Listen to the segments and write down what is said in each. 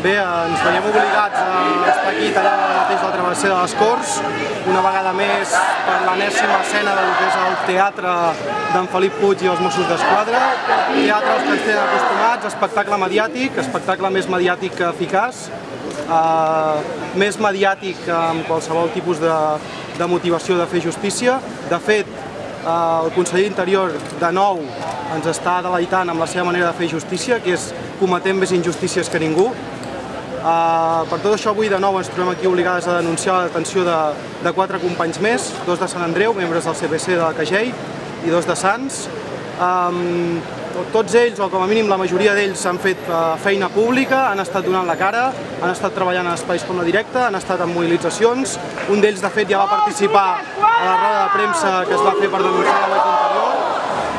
Bé, ens veiem obligats a estar aquí tallant mateix la travessera de les Corts, una vegada més per l'enèsima escena del que és el teatre d'en Felip Puig i els Mossos d'Esquadra. Teatre als que ens tenen acostumats, espectacle mediàtic, espectacle més mediàtic que eficaç, eh, més mediàtic que amb qualsevol tipus de, de motivació de fer justícia. De fet, eh, el conseller Interior de nou ens està deleitant amb la seva manera de fer justícia, que és cometent més injustícies que ningú. Uh, per tot això avui de nou ens trobem aquí obligades a denunciar la detenció de, de quatre companys més, dos de Sant Andreu, membres del CPC de la Cagell, i dos de Sants. Um, tots ells, o com a mínim la majoria d'ells, han fet uh, feina pública, han estat donant la cara, han estat treballant en espais com la directa, han estat en mobilitzacions. Un d'ells, de fet, ja va participar a la roda de premsa que es va fer per denunciar la web interior.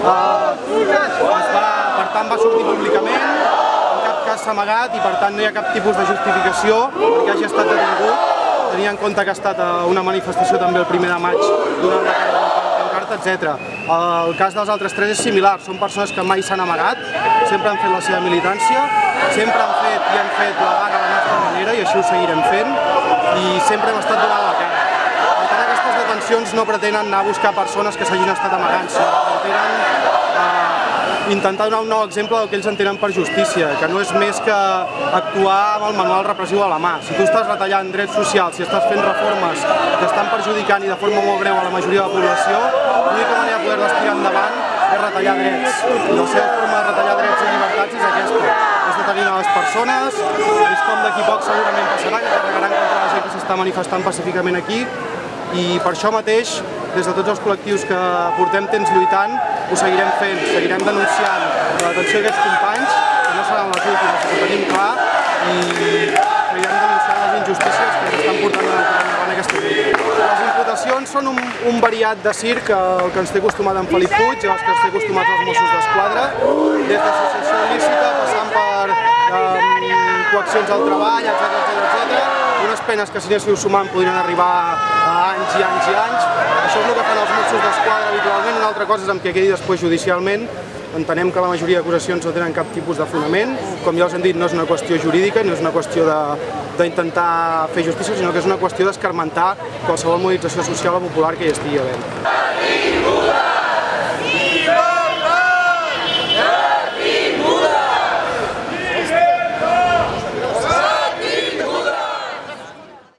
Uh, es va, per tant, va sortir públicament, cas amagat i per tant no hi ha cap tipus de justificació perquè hagi estat detingut, tenint en compte que ha estat una manifestació també el primer de maig durant la pancarta, etc. El cas dels altres tres és similar, són persones que mai s'han amagat, sempre han fet la seva militància, sempre han fet i han fet la vaga a la nostra manera i així ho seguirem fent i sempre hem estat donant la cara. Detencions no pretenen anar a buscar persones que s'hagin estat amagant, sinó que pretenen intentar donar un nou exemple del que ells entenen per justícia, que no és més que actuar amb el manual repressiu a la mà. Si tu estàs retallant drets socials, si estàs fent reformes que estan perjudicant i de forma molt greu a la majoria de la població, l'única manera de poder-les tirar endavant és retallar drets. I la seva forma de retallar drets i llibertats és aquesta, és detenir a les persones, és com d'aquí poc segurament passarà, que carregaran contra la gent que s'està manifestant pacíficament aquí, i per això mateix, des de tots els col·lectius que portem temps lluitant, ho seguirem fent, seguirem denunciant la detenció d'aquests companys, que no seran les últimes, ho tenim clar, i seguirem denunciant les injustícies que s'estan portant endavant aquesta lluita. Les imputacions són un, un variat de circ el que ens té acostumat en Felip Puig, els que ens té acostumats els Mossos d'Esquadra, des d'associació il·lícita, passant per coaccions al treball, etc etc unes penes que si anéssiu sumant podrien arribar a anys i anys i anys. Això és el que fan els Mossos d'Esquadra habitualment, una altra cosa és amb què quedi després judicialment. Entenem que la majoria d'acusacions no tenen cap tipus de fonament. Com ja us hem dit, no és una qüestió jurídica, no és una qüestió d'intentar fer justícia, sinó que és una qüestió d'escarmentar qualsevol mobilització social o popular que hi estigui havent.